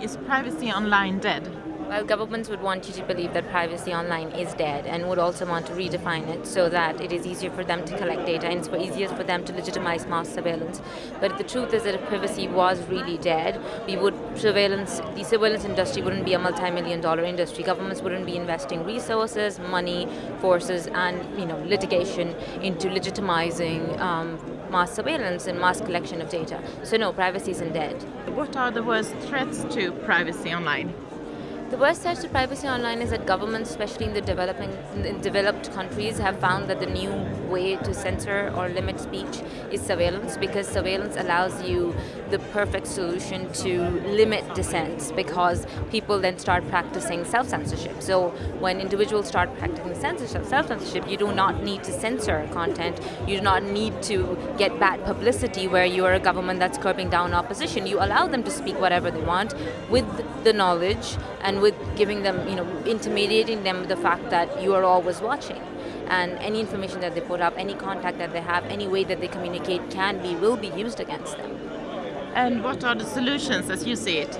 Is privacy online dead? Well, governments would want you to believe that privacy online is dead and would also want to redefine it so that it is easier for them to collect data and it's easier for them to legitimize mass surveillance. But the truth is that if privacy was really dead, we would surveillance, the surveillance industry wouldn't be a multi-million dollar industry. Governments wouldn't be investing resources, money, forces, and you know litigation into legitimizing um, mass surveillance and mass collection of data. So no, privacy isn't dead. What are the worst threats to privacy online? The worst threat to privacy online is that governments, especially in the developing, in developed countries, have found that the new way to censor or limit speech is surveillance because surveillance allows you the perfect solution to limit dissent because people then start practicing self-censorship. So when individuals start practicing censorship, self-censorship, you do not need to censor content. You do not need to get bad publicity where you are a government that's curbing down opposition. You allow them to speak whatever they want with the knowledge and with giving them, you know, intermediating them with the fact that you are always watching. And any information that they put up, any contact that they have, any way that they communicate can be, will be used against them. And what are the solutions as you see it?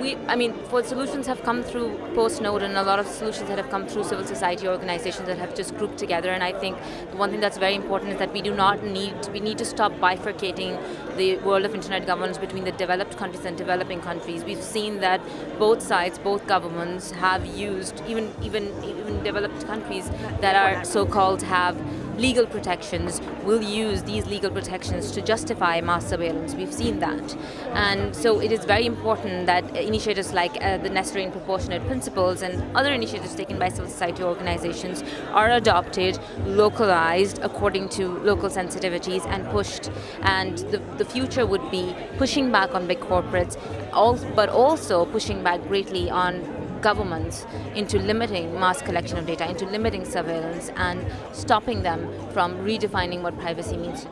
we, I mean, for solutions have come through post-Snowden, a lot of solutions that have come through civil society organizations that have just grouped together, and I think the one thing that's very important is that we do not need, we need to stop bifurcating the world of internet governance between the developed countries and developing countries. We've seen that both sides, both governments have used, even, even, even developed countries that are so-called have legal protections will use these legal protections to justify mass surveillance. We've seen that. And so it is very important that initiatives like uh, the necessary and proportionate principles and other initiatives taken by civil society organizations are adopted, localized according to local sensitivities and pushed. And the, the future would be pushing back on big corporates, but also pushing back greatly on governments into limiting mass collection of data, into limiting surveillance and stopping them from redefining what privacy means.